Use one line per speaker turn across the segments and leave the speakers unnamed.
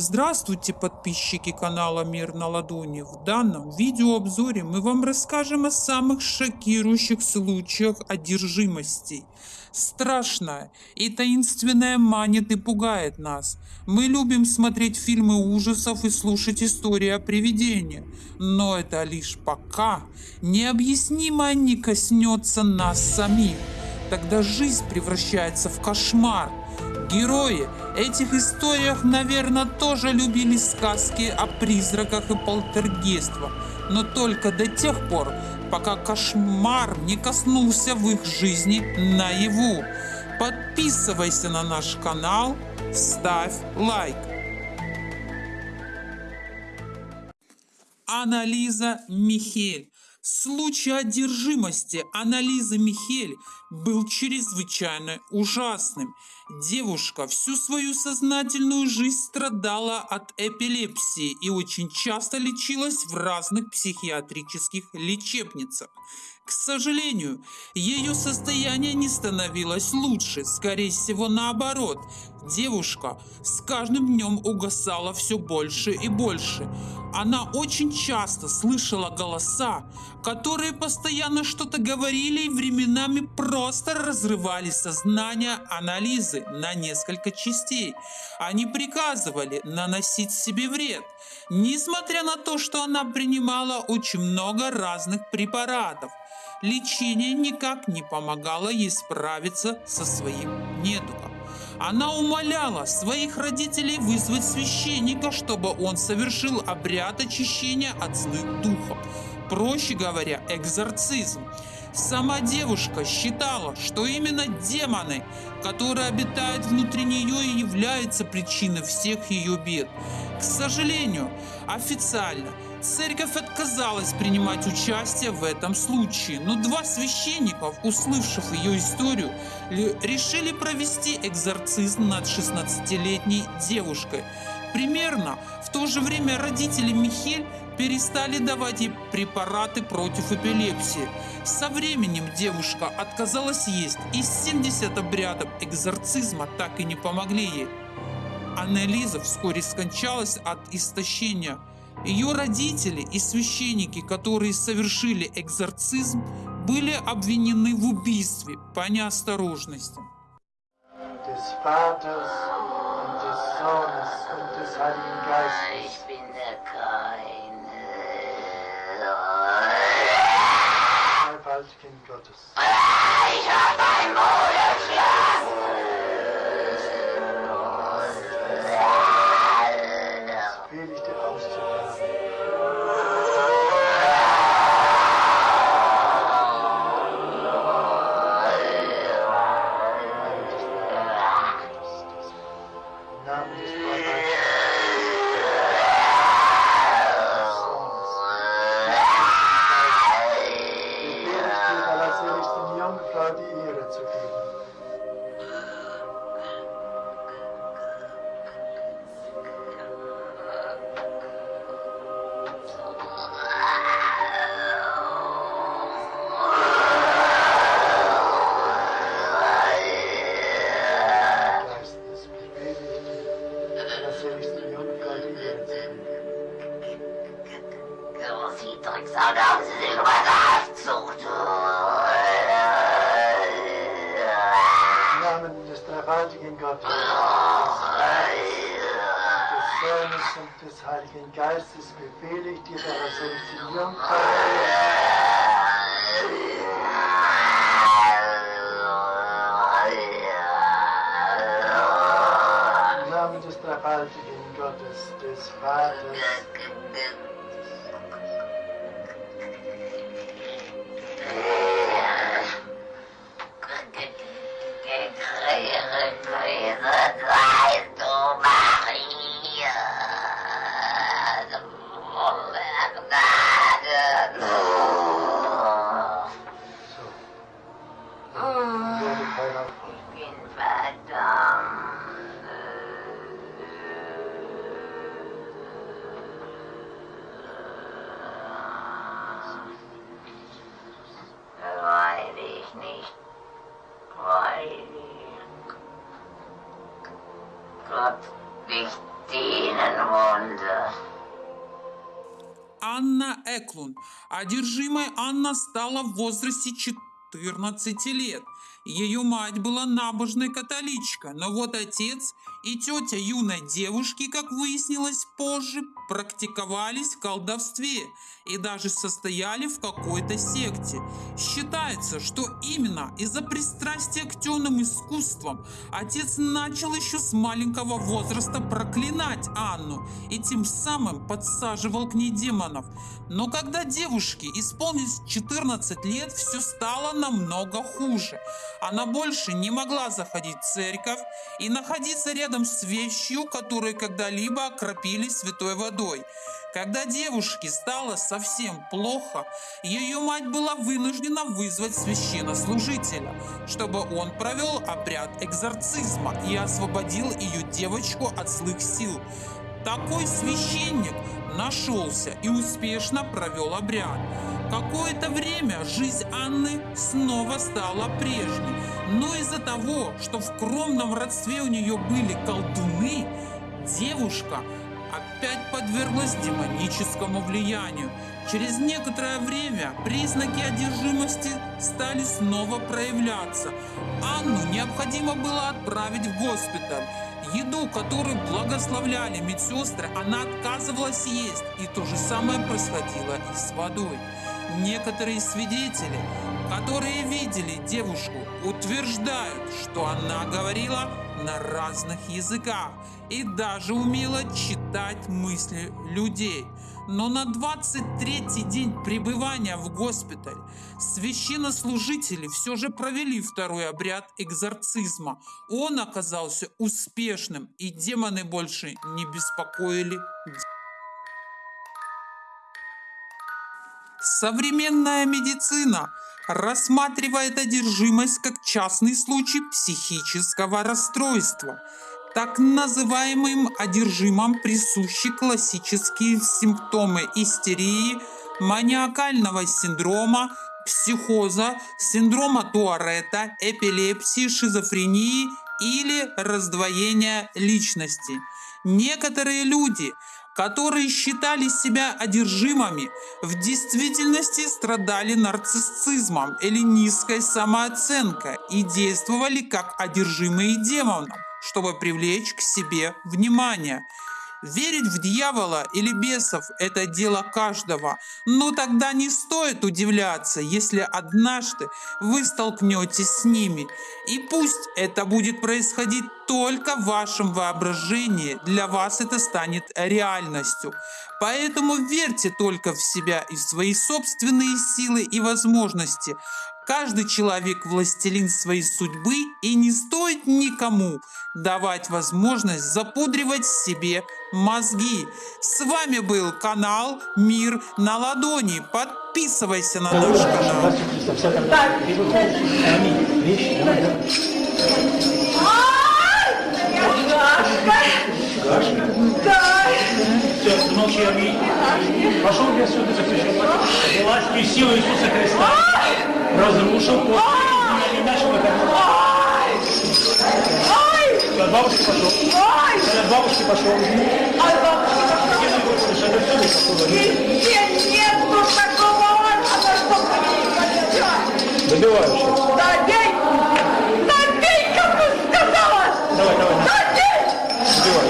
Здравствуйте, подписчики канала Мир на ладони. В данном видеообзоре мы вам расскажем о самых шокирующих случаях одержимости. Страшная и таинственная манит и пугает нас. Мы любим смотреть фильмы ужасов и слушать истории о привидениях. Но это лишь пока необъяснимое не коснется нас самих. Тогда жизнь превращается в кошмар – Герои этих историях, наверное, тоже любили сказки о призраках и полтергействах, но только до тех пор, пока кошмар не коснулся в их жизни наяву. Подписывайся на наш канал, ставь лайк. Анализа Михель Случай одержимости Анализы Михель был чрезвычайно ужасным. Девушка всю свою сознательную жизнь страдала от эпилепсии и очень часто лечилась в разных психиатрических лечебницах. К сожалению, ее состояние не становилось лучше, скорее всего наоборот. Девушка с каждым днем угасала все больше и больше. Она очень часто слышала голоса, которые постоянно что-то говорили и временами просто разрывали сознание анализы на несколько частей. Они приказывали наносить себе вред, несмотря на то, что она принимала очень много разных препаратов. Лечение никак не помогало ей справиться со своим недугом. Она умоляла своих родителей вызвать священника, чтобы он совершил обряд очищения от злых духов. Проще говоря, экзорцизм. Сама девушка считала, что именно демоны, которые обитают внутри нее и являются причиной всех ее бед. К сожалению, официально церковь отказалась принимать участие в этом случае, но два священников, услышав ее историю, решили провести экзорцизм над 16-летней девушкой. Примерно в то же время родители Михель перестали давать ей препараты против эпилепсии. Со временем девушка отказалась есть, и 70 обрядов экзорцизма так и не помогли ей. Аннелиза вскоре скончалась от истощения. Ее родители и священники, которые совершили экзорцизм, были обвинены в убийстве по неосторожности. Des Heiligen Geistes. Gottes. Ich ein
gewaltigen Gottes, des Sohnes und des Heiligen Geistes befehle ich dir, deiner Selektionierung Im Namen des dreifaltigen Gottes, des Vaters,
Анна
Эклун. Одержимой Анна стала в возрасте 14 лет – ее мать была набожной католичка, но вот отец и тетя юной девушки, как выяснилось позже, практиковались в колдовстве и даже состояли в какой-то секте. Считается, что именно из-за пристрастия к темным искусствам отец начал еще с маленького возраста проклинать Анну и тем самым подсаживал к ней демонов. Но когда девушке исполнилось 14 лет, все стало намного хуже. Она больше не могла заходить в церковь и находиться рядом с вещью, которые когда-либо окропили святой водой. Когда девушке стало совсем плохо, ее мать была вынуждена вызвать священнослужителя, чтобы он провел обряд экзорцизма и освободил ее девочку от злых сил. Такой священник нашелся и успешно провел обряд. Какое-то время жизнь Анны снова стала прежней, но из-за того, что в кромном родстве у нее были колдуны, девушка опять подверглась демоническому влиянию. Через некоторое время признаки одержимости стали снова проявляться. Анну необходимо было отправить в госпиталь. Еду, которую благословляли медсестры, она отказывалась есть, и то же самое происходило и с водой. Некоторые свидетели, которые видели девушку, утверждают, что она говорила на разных языках и даже умела читать мысли людей. Но на 23-й день пребывания в госпитале священнослужители все же провели второй обряд экзорцизма. Он оказался успешным, и демоны больше не беспокоили Современная медицина рассматривает одержимость как частный случай психического расстройства. Так называемым одержимым присущи классические симптомы истерии, маниакального синдрома, психоза, синдрома Туарета, эпилепсии, шизофрении или раздвоения личности. Некоторые люди – которые считали себя одержимыми, в действительности страдали нарциссизмом или низкой самооценкой и действовали как одержимые демоном, чтобы привлечь к себе внимание – Верить в дьявола или бесов – это дело каждого, но тогда не стоит удивляться, если однажды вы столкнетесь с ними. И пусть это будет происходить только в вашем воображении, для вас это станет реальностью. Поэтому верьте только в себя и в свои собственные силы и возможности, Каждый человек властелин своей судьбы и не стоит никому давать возможность запудривать себе мозги. С вами был канал Мир на ладони. Подписывайся на наш канал.
Все, замолчи, аминь. Пошел я сюда запрещен. Властью силы Иисуса Христа разрушил после нашего Все, от бабушки пошел. Все, от бабушки пошел.
От бабушки пошел. Нет, ну такого чтобы
Добиваю сейчас.
Да, бей! Да, бей, как ты сказала!
Давай, давай.
Да, бей!
Добиваю.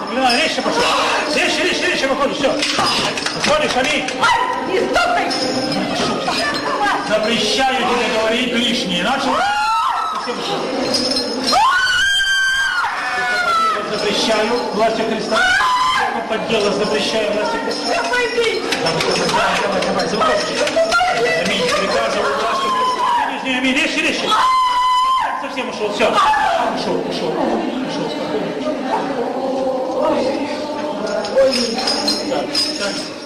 Заклинаю, резче пошел. Резче, резче, резче выходишь, все. Выходишь, аминь.
Ай, не стопай!
Запрещаю тебе говорить лишнее. Начал? Запрещаю властью Христа. Подделок запрещаю властью Христа.
Да пойди!
Давай, давай, давай, давай. Аминь. Приказываю властью Христа. Нижний, аминь. Резче, резче. Совсем ушел. Все. Ушел, ушел. Ушел. Спокойно. Так, так.